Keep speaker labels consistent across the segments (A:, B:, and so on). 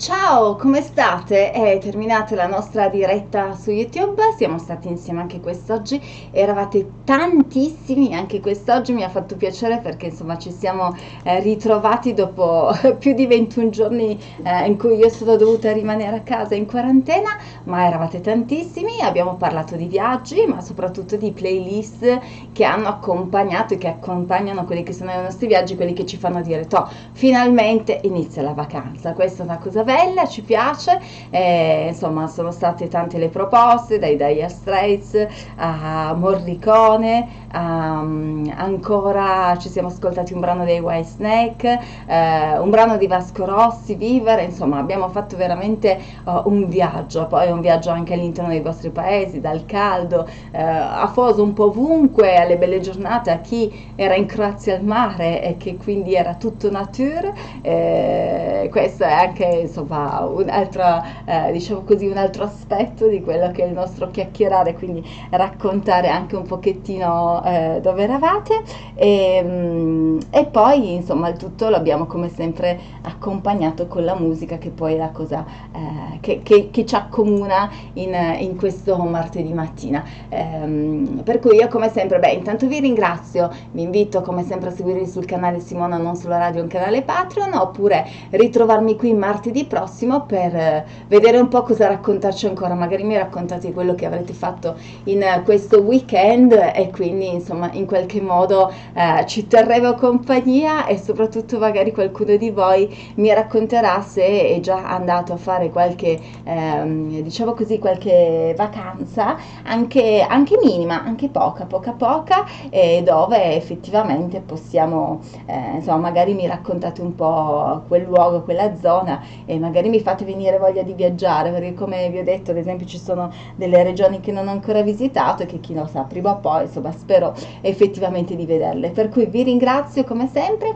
A: Ciao, come state? È terminata la nostra diretta su YouTube, siamo stati insieme anche quest'oggi, eravate tantissimi anche quest'oggi, mi ha fatto piacere perché insomma ci siamo eh, ritrovati dopo più di 21 giorni eh, in cui io sono dovuta rimanere a casa in quarantena, ma eravate tantissimi, abbiamo parlato di viaggi, ma soprattutto di playlist che hanno accompagnato e che accompagnano quelli che sono i nostri viaggi, quelli che ci fanno dire, toh, finalmente inizia la vacanza, questa è una cosa bella, ci piace, eh, insomma sono state tante le proposte, dai Dire Straits a Morricone, um, ancora ci siamo ascoltati un brano dei White Snake, eh, un brano di Vasco Rossi, Vivere, insomma abbiamo fatto veramente uh, un viaggio, poi un viaggio anche all'interno dei vostri paesi, dal caldo, eh, a Foso un po' ovunque, alle belle giornate, a chi era in Croazia al mare e che quindi era tutto nature, eh, questo è anche insomma, insomma eh, diciamo così, un altro aspetto di quello che è il nostro chiacchierare, quindi raccontare anche un pochettino eh, dove eravate e, mm, e, poi insomma il tutto l'abbiamo come sempre accompagnato con la musica che poi è la cosa eh, che, che, che, ci accomuna in, in, questo martedì mattina. Ehm, per cui io come sempre, beh intanto vi ringrazio, vi invito come sempre a seguirmi sul canale Simona Non Solo Radio, un canale Patreon, oppure ritrovarmi qui martedì prossimo per eh, vedere un po' cosa raccontarci ancora, magari mi raccontate quello che avrete fatto in eh, questo weekend e quindi insomma in qualche modo eh, ci terremo compagnia e soprattutto magari qualcuno di voi mi racconterà se è già andato a fare qualche ehm, diciamo così qualche vacanza anche, anche minima, anche poca, poca poca e dove effettivamente possiamo eh, insomma magari mi raccontate un po' quel luogo, quella zona e magari mi fate venire voglia di viaggiare, perché come vi ho detto, ad esempio ci sono delle regioni che non ho ancora visitato e che chi lo sa, prima o poi, insomma, spero effettivamente di vederle. Per cui vi ringrazio come sempre,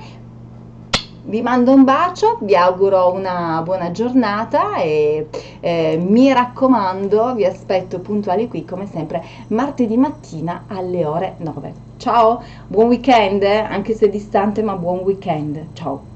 A: vi mando un bacio, vi auguro una buona giornata e eh, mi raccomando, vi aspetto puntuali qui come sempre martedì mattina alle ore 9. Ciao, buon weekend, eh? anche se distante ma buon weekend. Ciao.